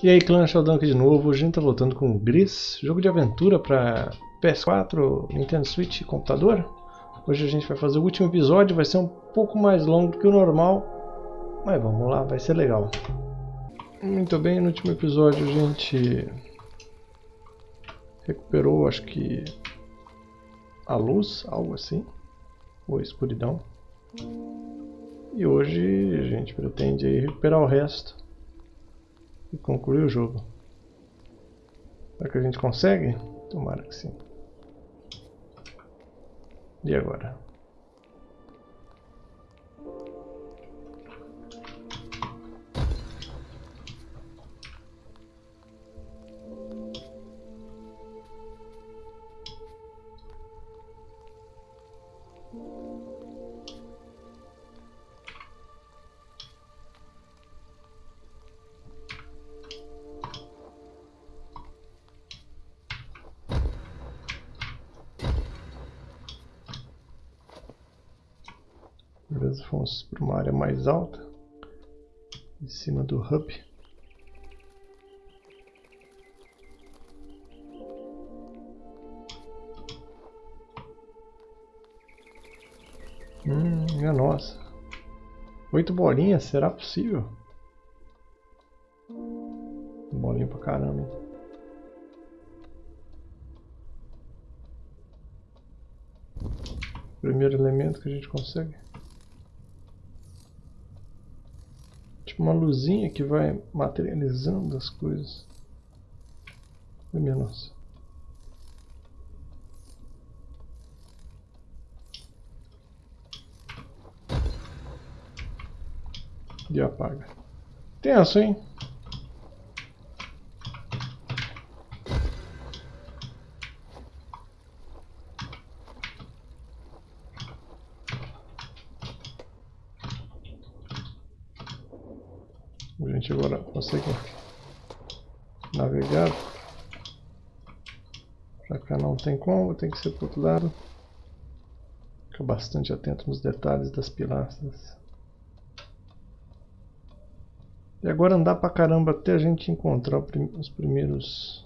E aí clã Sheldon aqui de novo, hoje a gente tá voltando com o Gris, jogo de aventura para PS4, Nintendo Switch e computador. Hoje a gente vai fazer o último episódio, vai ser um pouco mais longo do que o normal, mas vamos lá, vai ser legal. Muito bem, no último episódio a gente recuperou, acho que a luz, algo assim, ou a escuridão. E hoje a gente pretende recuperar o resto e concluir o jogo. Será que a gente consegue? Tomara que sim. E agora? Beleza, fomos para uma área mais alta, em cima do hub. Hum, minha nossa. Oito bolinhas, será possível? Bolinha pra caramba? Primeiro elemento que a gente consegue. Tipo uma luzinha que vai materializando as coisas. Ai minha nossa. E apaga. Tenso, hein? A gente agora consegue navegar. Pra cá não tem como, tem que ser pro outro lado. Fica bastante atento nos detalhes das pilastras. E agora andar pra caramba até a gente encontrar os primeiros,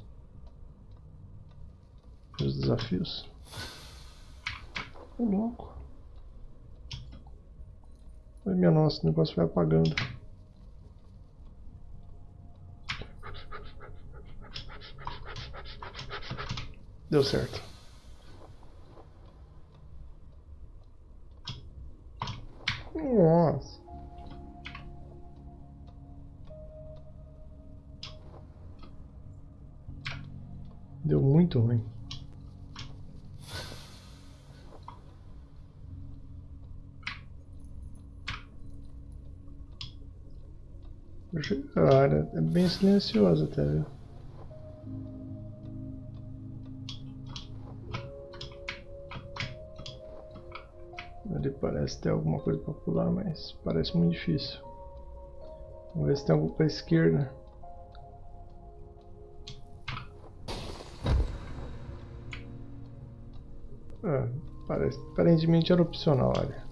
os desafios. Ô louco. Ai minha nossa, o negócio vai apagando. Deu certo. Nossa. Deu muito ruim. A área é bem silenciosa até, viu? Ali parece ter alguma coisa para pular, mas parece muito difícil. Vamos ver se tem algo para a esquerda. Ah, parece, aparentemente era opcional ali.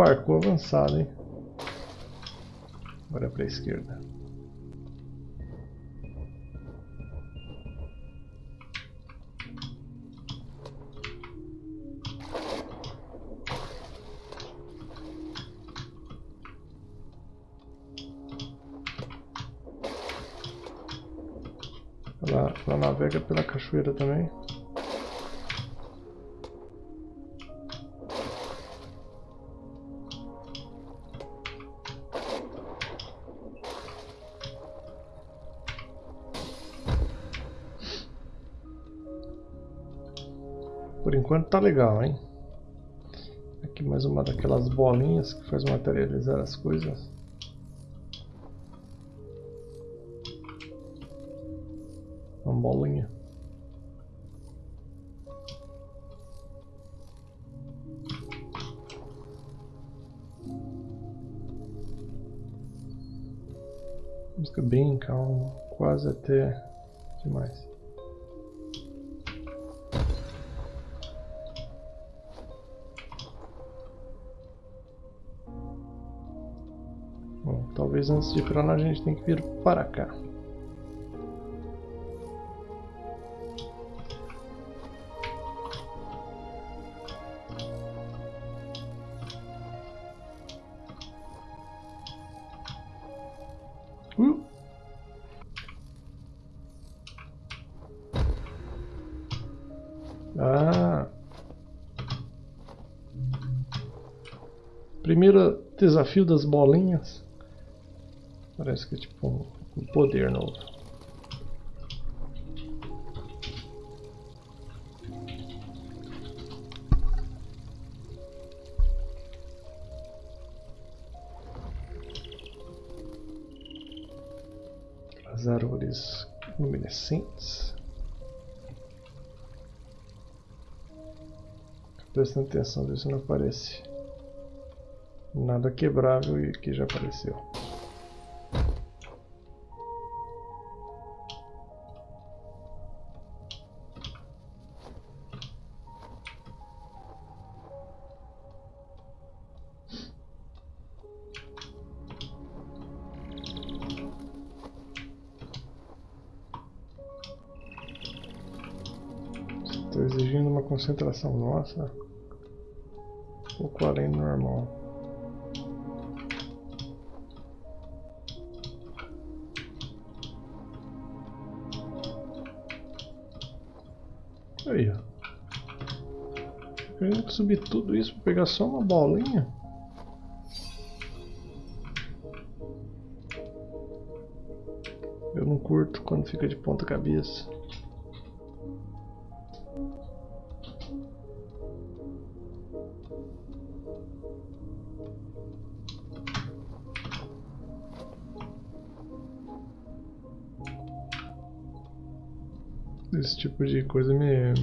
Parkour avançado, hein? Agora para a esquerda. Ela, ela navega pela cachoeira também. Por enquanto tá legal, hein? Aqui mais uma daquelas bolinhas que faz materializar as coisas. Uma bolinha. Música bem calma, quase até demais. Talvez antes de ir pra lá a gente tem que vir para cá. Uh! Ah! Primeiro desafio das bolinhas. Parece que é tipo um, poder novo. As árvores luminescentes. Prestando atenção, ver se não aparece nada quebrável e que já apareceu. Concentração nossa um pouco além do normal. Aí, ó. Eu que subir tudo isso para pegar só uma bolinha. Eu não curto quando fica de ponta cabeça. Tipo de coisa me,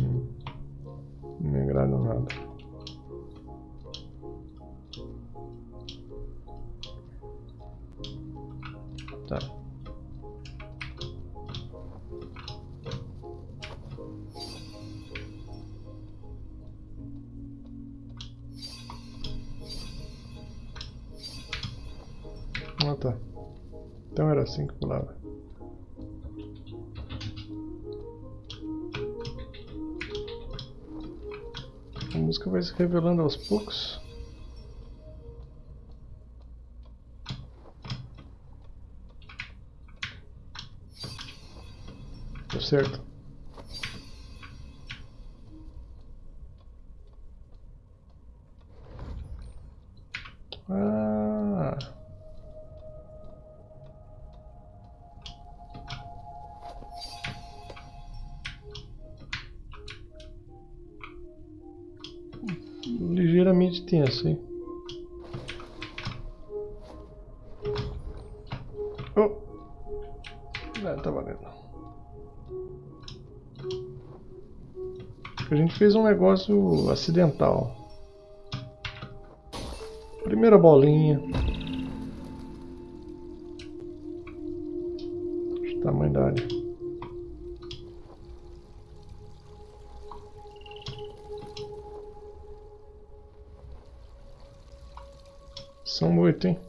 A música vai se revelando aos poucos. Deu certo. Negócio acidental. Primeira bolinha. Tamanho da área. São oito, hein?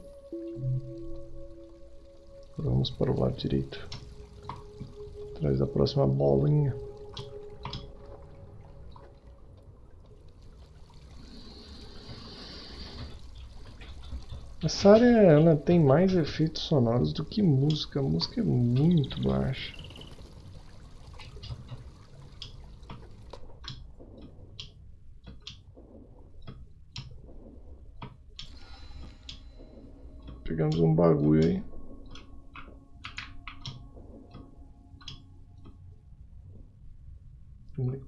Vamos para o lado direito. Atrás da próxima bolinha. Essa área ela tem mais efeitos sonoros do que música. A música é muito baixa. Pegamos um bagulho aí.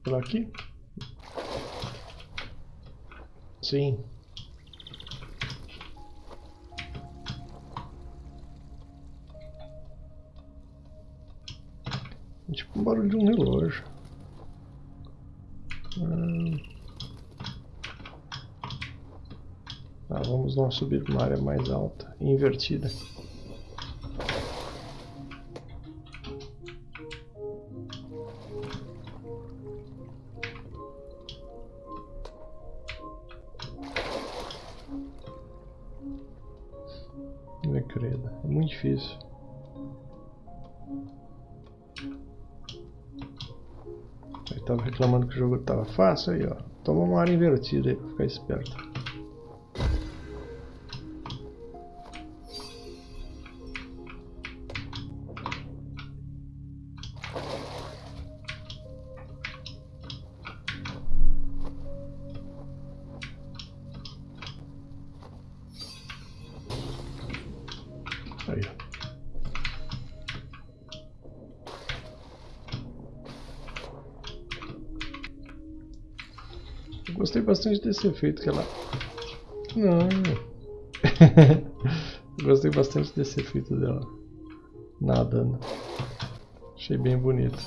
Por aqui? Sim. Barulho de um relógio. Ah, vamos lá subir para uma área mais alta, invertida. credo. É muito difícil. Tava reclamando que o jogo tava fácil aí, ó. Toma uma área invertida aí pra ficar esperto. Bastante desse efeito que ela... Não... gostei bastante desse efeito dela nadando. Achei bem bonito.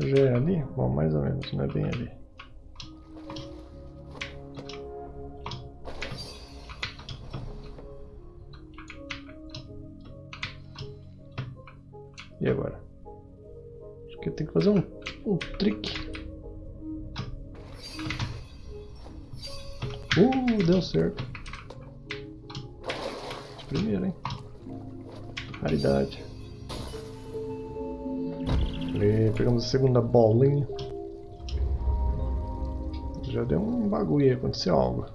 Já é ali? Bom, mais ou menos, não é bem ali. Aconteceu algo.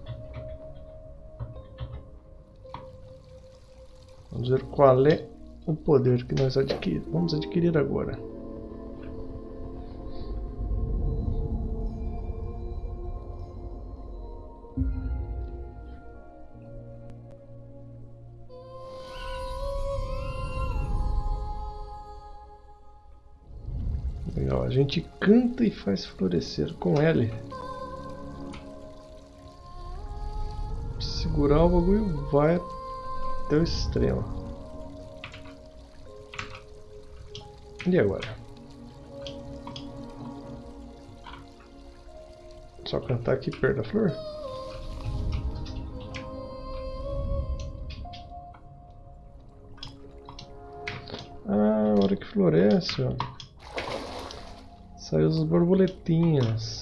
Vamos ver qual é o poder que nós adquirimos. Vamos adquirir agora. Legal, a gente canta e faz florescer com L. Segurar o bagulho vai até o extremo. E agora? Só cantar aqui perto da flor? Ah, a hora que floresce, ó. Saiu as borboletinhas.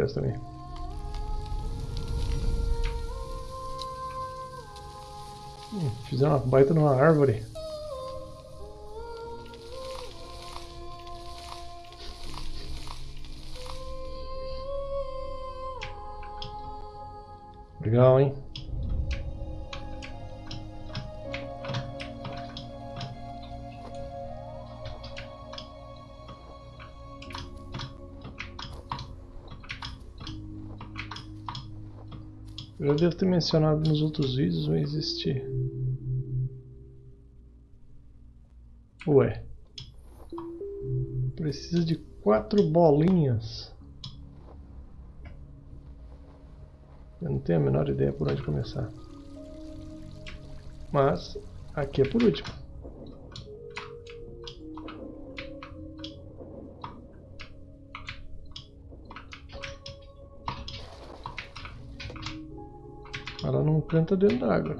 Floresta também. Hum, fizeram uma baita numa árvore. Eu já devo ter mencionado nos outros vídeos, vai existir. Ué. Precisa de quatro bolinhas. Eu não tenho a menor ideia por onde começar. Mas aqui é por último. Canta dentro d'água.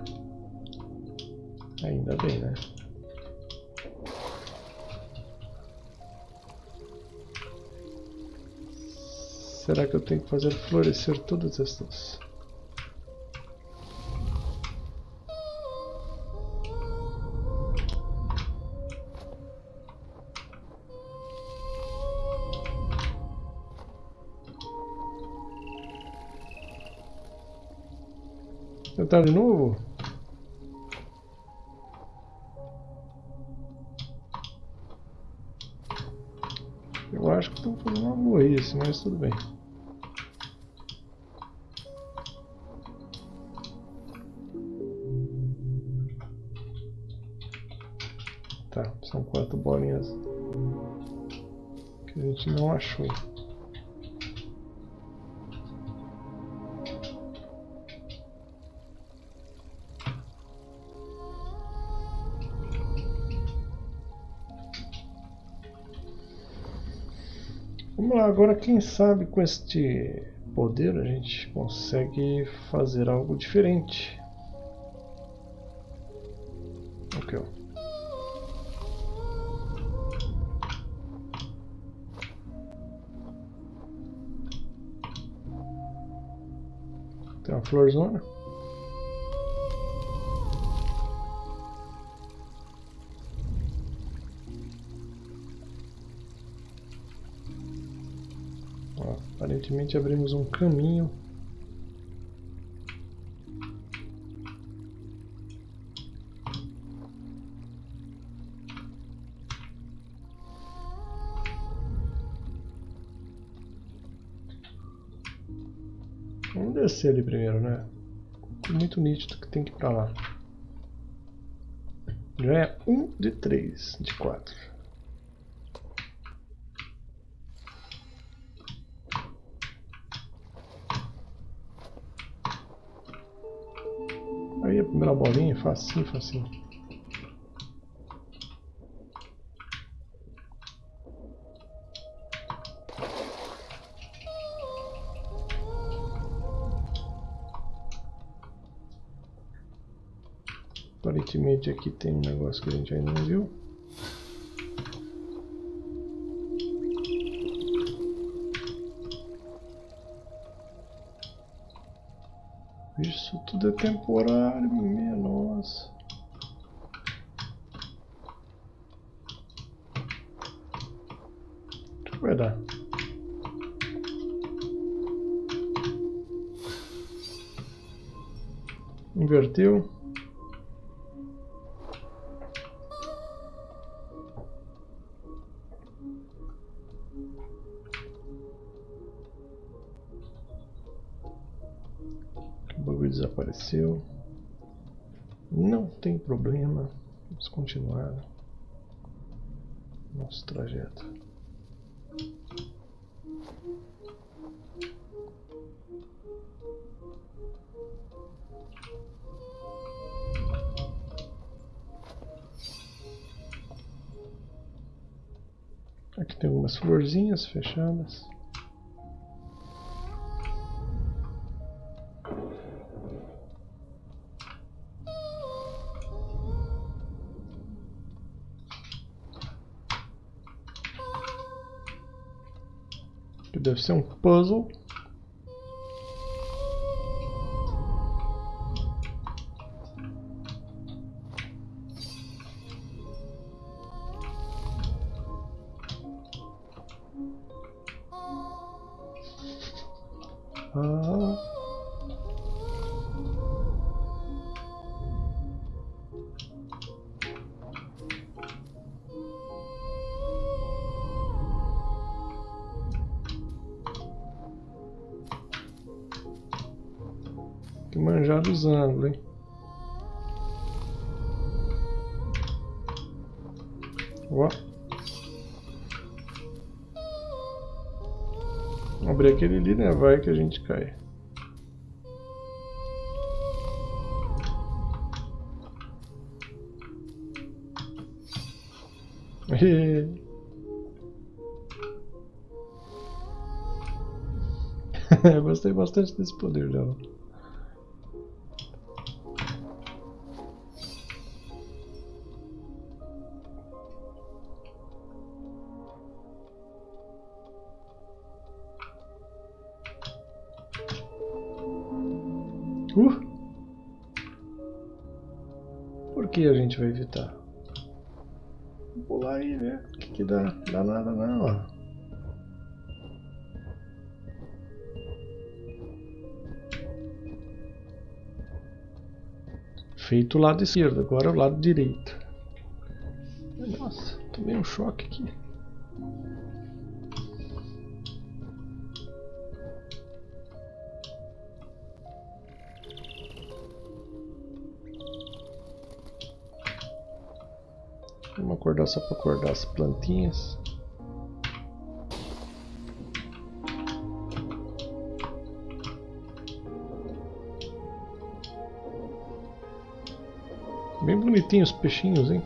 Ainda bem, né? Será que eu tenho que fazer florescer todas estas? Tentar de novo? Eu acho que estou fazendo uma burrice, mas tudo bem. Tá, são quatro bolinhas que a gente não achou. Agora quem sabe com este poder a gente consegue fazer algo diferente. Ó. Tem uma florzona. Aparentemente abrimos um caminho. Vamos descer ali primeiro, né? Muito nítido que tem que ir pra lá. Já é um de três de quatro primeira bolinha, facinho, facinho. Aparentemente aqui tem um negócio que a gente ainda não viu. Isso tudo é temporário, minha nossa. Que vai dar? Inverteu. Desapareceu. Não tem problema. Vamos continuar nosso trajeto. Aqui tem algumas florzinhas fechadas. Deve ser um puzzle. Ângulos, hein? Ó. Abrir aquele ali, né? Vai que a gente cai. Eu gostei bastante desse poder dela. Vai evitar? Vou pular aí, né? O que, que dá? Dá nada não, ó. Feito o lado esquerdo, agora o lado direito. Nossa, tomei um choque aqui. só para acordar as plantinhas. Bem bonitinhos os peixinhos, hein?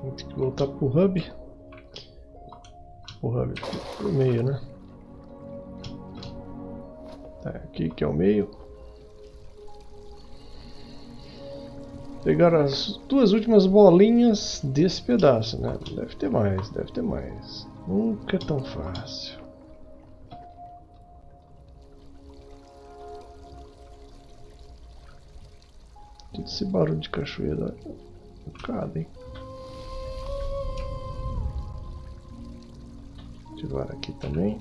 Vou que voltar pro hub. O hub pro meio, né? Tá, aqui que é o meio. Pegar as duas últimas bolinhas desse pedaço, né? Deve ter mais, deve ter mais. Nunca é tão fácil. Que esse barulho de cachoeira. Um bocado, hein? Ativar aqui também.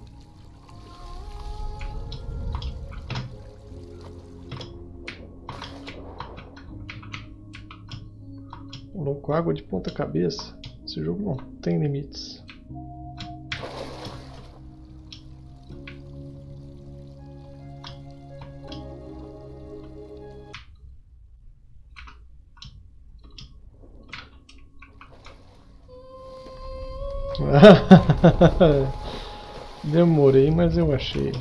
Louco, água de ponta cabeça. Esse jogo não tem limites. Demorei, mas eu achei.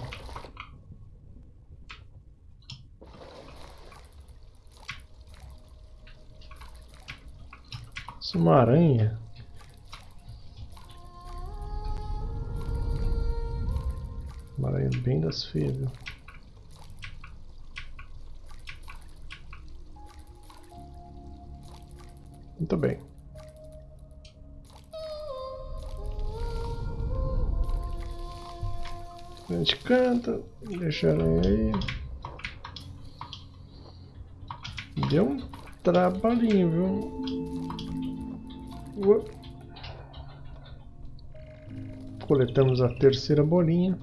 Isso é uma aranha. Uma aranha bem das feias, viu? Muito bem. Gente canta, deixa a aranha aí. Deu um trabalhinho, viu? Coletamos a terceira bolinha.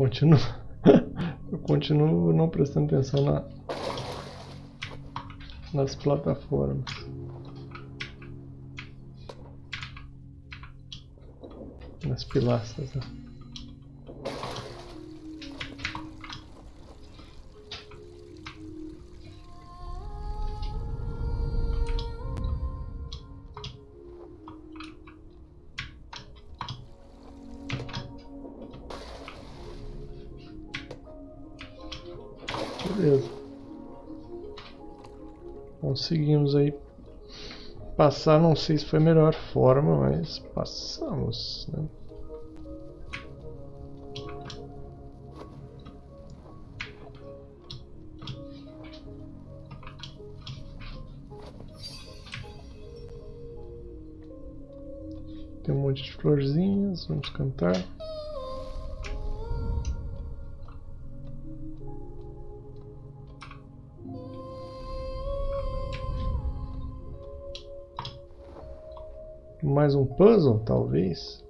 Continuo, eu continuo não prestando atenção na, nas plataformas. Nas pilastras. Né? Conseguimos aí passar, não sei se foi a melhor forma, mas passamos, né? Tem um monte de florzinhas, vamos cantar. Mais um puzzle, talvez?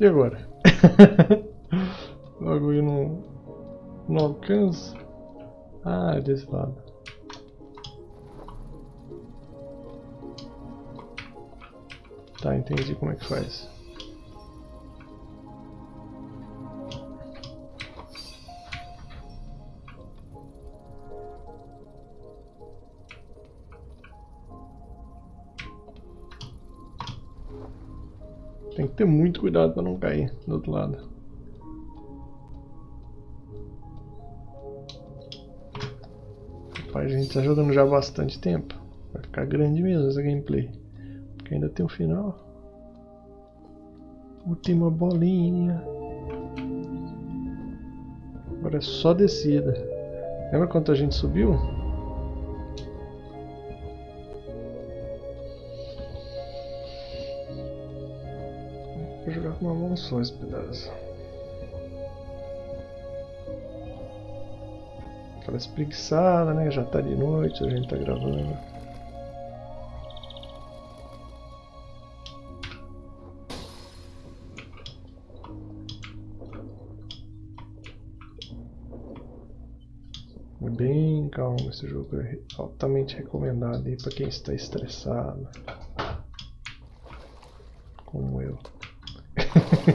E agora? o bagulho não, não alcança. Ah, é desse lado. Tá, entendi como é que faz. Ter muito cuidado para não cair do outro lado. Rapaz, a gente tá jogando já há bastante tempo. Vai ficar grande mesmo essa gameplay. Porque ainda tem o um final. Última bolinha. Agora é só descida. Lembra quanto a gente subiu? Esse pedaço. Aquela espreguiçada, né? Já tá de noite, a gente tá gravando. Bem calmo esse jogo, é altamente recomendado aí para quem está estressado.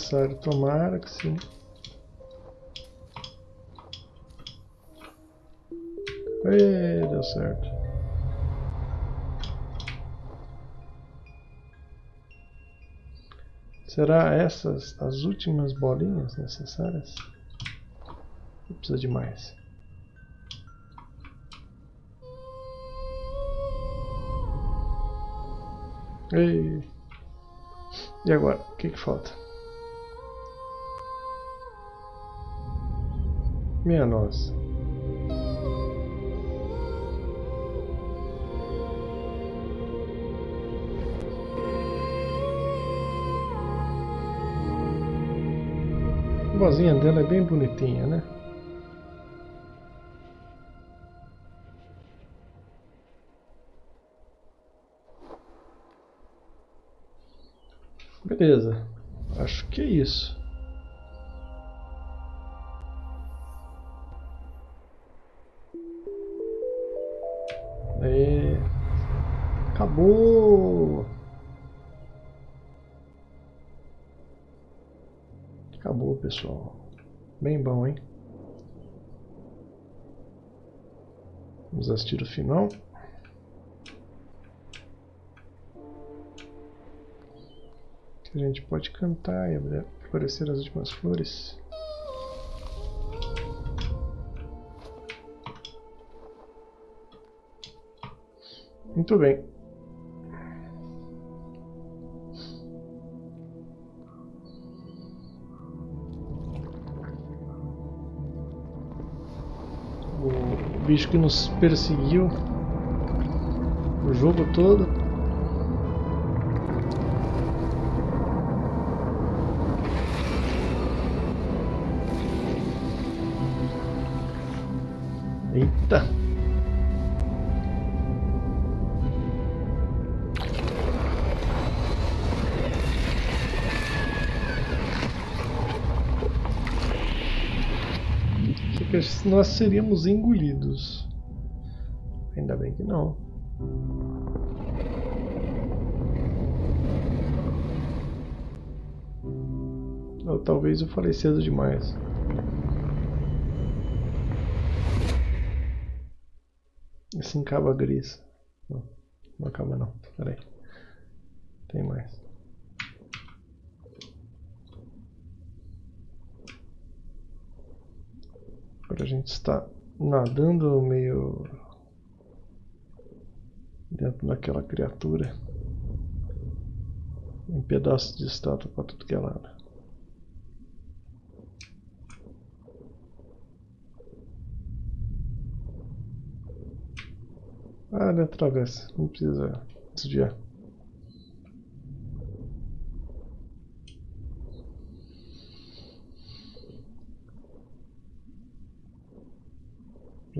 necessário. Tomara que sim. Ê, deu certo. Será essas as últimas bolinhas necessárias? Precisa de mais. Ei. E agora? O que, que falta? Minha nossa. A vozinha dela é bem bonitinha, né? Beleza, acho que é isso. Acabou! Acabou, pessoal. Bem bom, hein? Vamos assistir o final. A gente pode cantar e florescer as últimas flores. Muito bem. Bicho que nos perseguiu o jogo todo. Eita! Nós seríamos engolidos. Ainda bem que não. Ou talvez eu falei cedo demais. Assim acaba gris. Não, não acaba não. Pera aí. Tem mais. Agora a gente está nadando meio dentro daquela criatura. Um pedaço de estátua para tudo que é lado. Ah, ele atravessa. Não precisa desviar.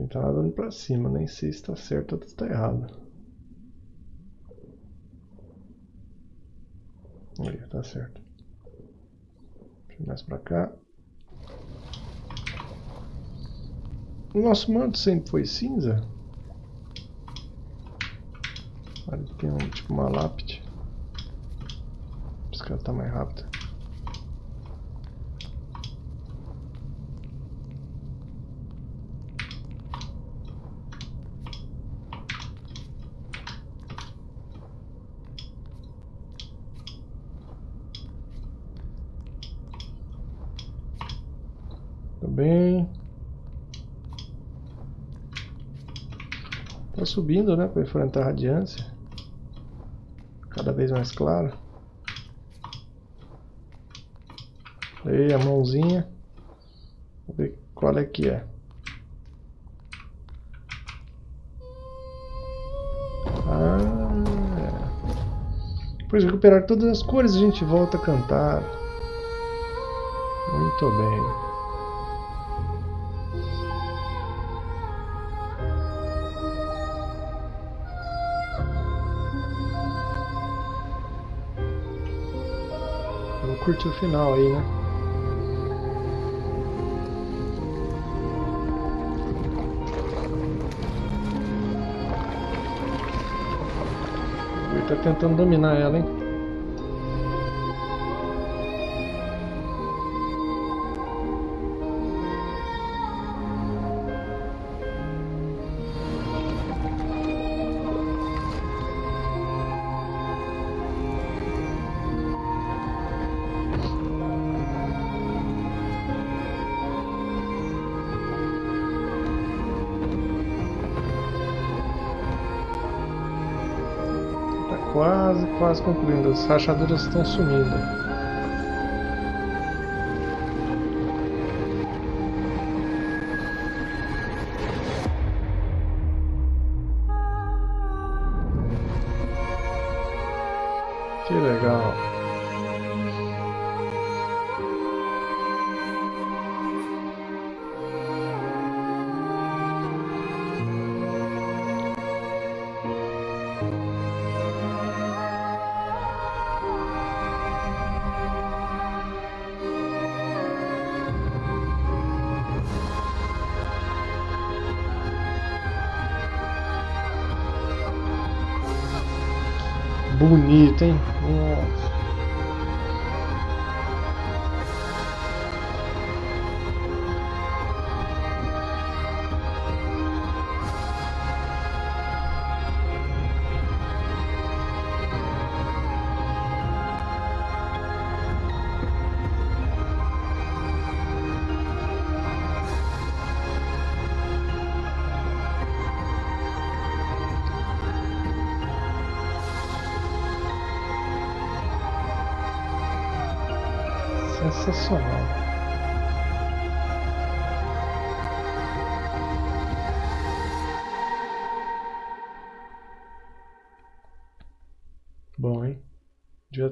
Gente tá nadando pra cima, nem sei se tá certo ou se tá errado. Aí, tá certo. Mais pra cá. O nosso manto sempre foi cinza? Ali tem um, tipo uma lápide. Esse cara tá mais rápido. bem. Tá subindo, né, para enfrentar a radiância. Cada vez mais claro. Aí a mãozinha. Vamos ver qual é que é. Ah, depois de recuperar todas as cores a gente volta a cantar. Muito bem. Curtir o final aí, né? Ele tá tentando dominar ela, hein? Quase concluindo. As rachaduras estão sumindo. Bonito, hein? Nossa.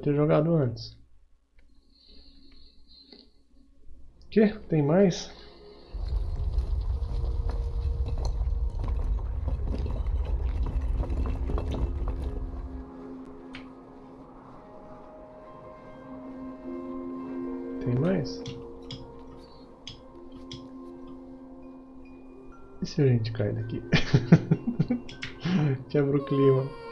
Ter jogado antes. Que? Tem mais? Tem mais? E se a gente cai daqui? Quebra o clima.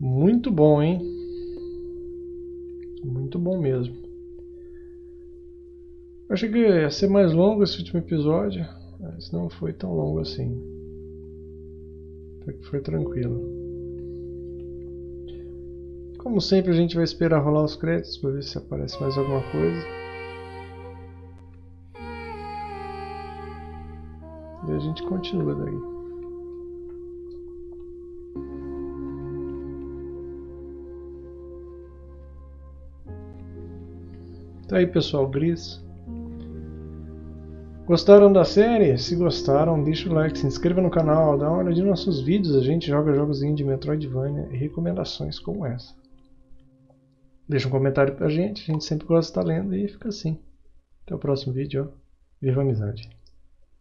Muito bom, hein? Muito bom mesmo. Eu achei que ia ser mais longo esse último episódio, mas não foi tão longo assim. Até que foi tranquilo. Como sempre a gente vai esperar rolar os créditos para ver se aparece mais alguma coisa. E a gente continua daí. Tá aí pessoal, Gris. Gostaram da série? Se gostaram, deixa o like, se inscreva no canal, dá uma olhadinha nos nossos vídeos. A gente joga jogos de Metroidvania e recomendações como essa. Deixa um comentário pra gente, a gente sempre gosta de estar lendo e fica assim. Até o próximo vídeo. Viva a amizade!